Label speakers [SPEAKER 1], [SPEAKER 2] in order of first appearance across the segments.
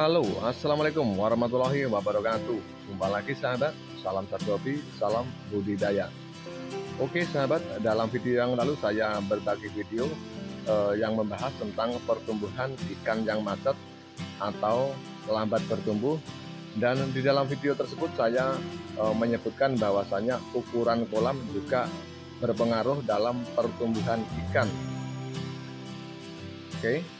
[SPEAKER 1] Halo, Assalamualaikum warahmatullahi wabarakatuh. Jumpa lagi sahabat, salam satu hobi, salam budidaya. Oke sahabat, dalam video yang lalu saya berbagi video eh, yang membahas tentang pertumbuhan ikan yang macet atau lambat bertumbuh. Dan di dalam video tersebut saya eh, menyebutkan bahwasanya ukuran kolam juga berpengaruh dalam pertumbuhan ikan. Oke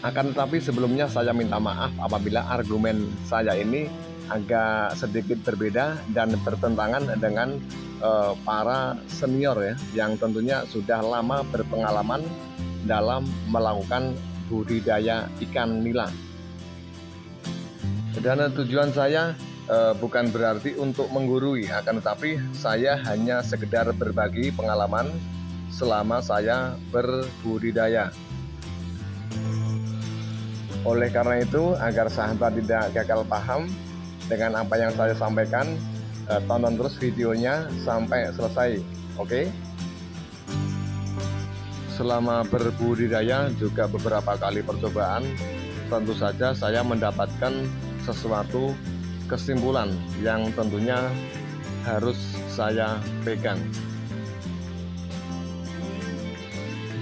[SPEAKER 1] akan tetapi sebelumnya saya minta maaf apabila argumen saya ini agak sedikit berbeda dan bertentangan dengan uh, para senior ya yang tentunya sudah lama berpengalaman dalam melakukan budidaya ikan nila. Dan tujuan saya uh, bukan berarti untuk menggurui akan tetapi saya hanya sekedar berbagi pengalaman selama saya berbudidaya. Oleh karena itu, agar sahabat tidak gagal paham dengan apa yang saya sampaikan, eh, tonton terus videonya sampai selesai. Oke? Okay? Selama berbudidaya juga beberapa kali percobaan, tentu saja saya mendapatkan sesuatu kesimpulan yang tentunya harus saya pegang.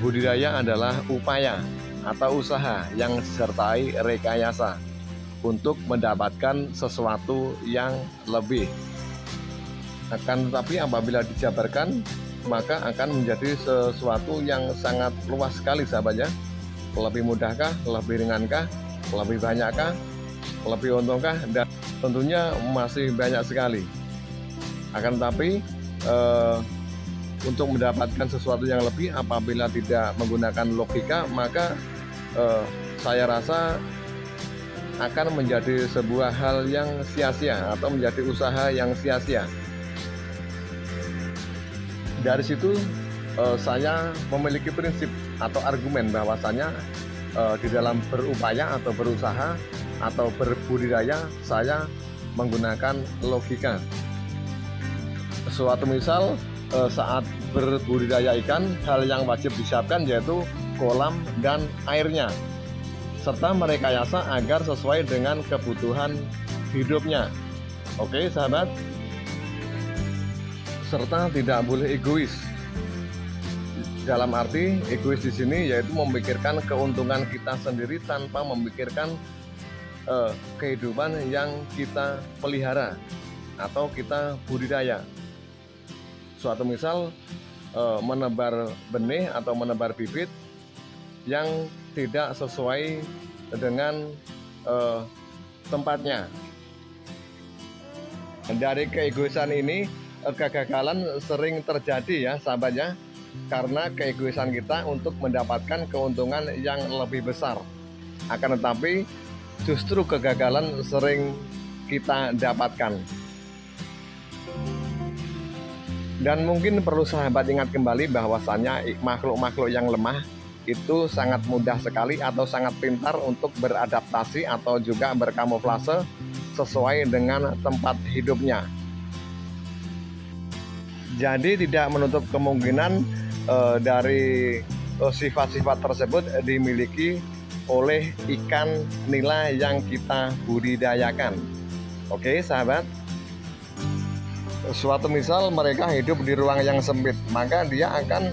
[SPEAKER 1] Budidaya adalah upaya atau usaha yang disertai rekayasa untuk mendapatkan sesuatu yang lebih. Akan tetapi apabila dijabarkan, maka akan menjadi sesuatu yang sangat luas sekali sahabatnya. Lebih mudahkah, lebih ringankah, lebih banyakkah, lebih untungkah, dan tentunya masih banyak sekali. Akan tetapi eh, untuk mendapatkan sesuatu yang lebih apabila tidak menggunakan logika maka eh, saya rasa akan menjadi sebuah hal yang sia-sia atau menjadi usaha yang sia-sia. Dari situ eh, saya memiliki prinsip atau argumen bahwasanya eh, di dalam berupaya atau berusaha atau berbudidaya saya menggunakan logika. Suatu misal eh, saat berbudidaya ikan hal yang wajib disiapkan yaitu kolam dan airnya serta merekayasa agar sesuai dengan kebutuhan hidupnya. Oke sahabat? Serta tidak boleh egois. Dalam arti egois di sini yaitu memikirkan keuntungan kita sendiri tanpa memikirkan eh, kehidupan yang kita pelihara atau kita budidaya. Suatu misal e, menebar benih atau menebar bibit yang tidak sesuai dengan e, tempatnya. Dari keegoisan ini e, kegagalan sering terjadi ya sahabatnya karena keegoisan kita untuk mendapatkan keuntungan yang lebih besar. Akan tetapi justru kegagalan sering kita dapatkan. Dan mungkin perlu sahabat ingat kembali bahwasannya makhluk-makhluk yang lemah itu sangat mudah sekali atau sangat pintar untuk beradaptasi atau juga berkamuflase sesuai dengan tempat hidupnya. Jadi tidak menutup kemungkinan e, dari eh, sifat-sifat tersebut dimiliki oleh ikan nila yang kita budidayakan. Oke, sahabat suatu misal mereka hidup di ruang yang sempit maka dia akan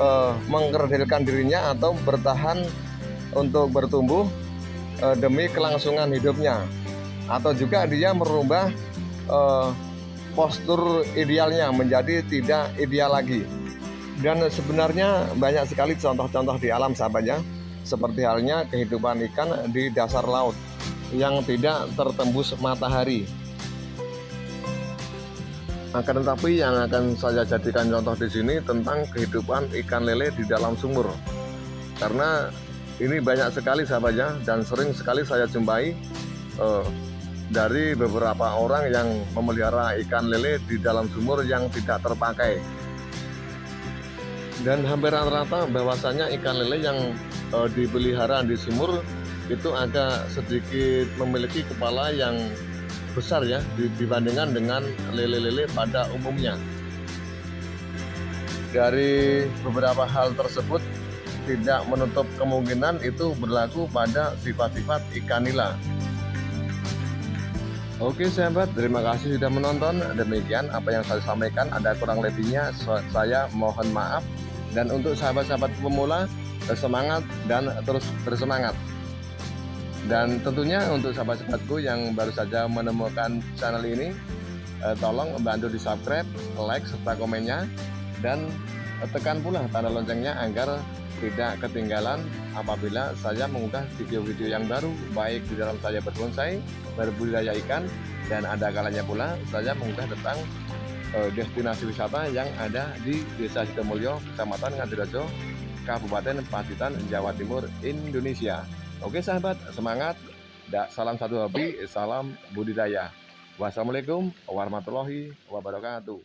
[SPEAKER 1] uh, mengkerdilkan dirinya atau bertahan untuk bertumbuh uh, demi kelangsungan hidupnya. Atau juga dia merubah uh, postur idealnya menjadi tidak ideal lagi. Dan sebenarnya banyak sekali contoh-contoh di alam sahabatnya seperti halnya kehidupan ikan di dasar laut yang tidak tertembus matahari akan tetapi yang akan saya jadikan contoh di sini tentang kehidupan ikan lele di dalam sumur. Karena ini banyak sekali sahabatnya dan sering sekali saya jumpai eh, dari beberapa orang yang memelihara ikan lele di dalam sumur yang tidak terpakai. Dan hampir rata-rata bahwasanya ikan lele yang eh, dipelihara di sumur itu agak sedikit memiliki kepala yang besar ya dibandingkan dengan lele-lele pada umumnya. Dari beberapa hal tersebut tidak menutup kemungkinan itu berlaku pada sifat-sifat ikan nila. Oke sahabat, terima kasih sudah menonton. Demikian apa yang saya sampaikan, ada kurang lebihnya saya mohon maaf. Dan untuk sahabat-sahabat pemula, semangat dan terus bersemangat. Dan tentunya untuk sahabat-sahabatku yang baru saja menemukan channel ini, eh, tolong bantu di subscribe, like, serta komennya. Dan tekan pula tanda loncengnya agar tidak ketinggalan apabila saya mengunggah video-video yang baru baik di dalam saya berbonsai, berbudidaya ikan dan ada kalanya pula saya mengunggah tentang uh, destinasi wisata yang ada di Desa Sidomulyo, Kecamatan Ngadirejo, Kabupaten Pacitan, Jawa Timur, Indonesia. Oke sahabat, semangat. Salam satu hobi, salam budidaya. Wassalamualaikum warahmatullahi wabarakatuh.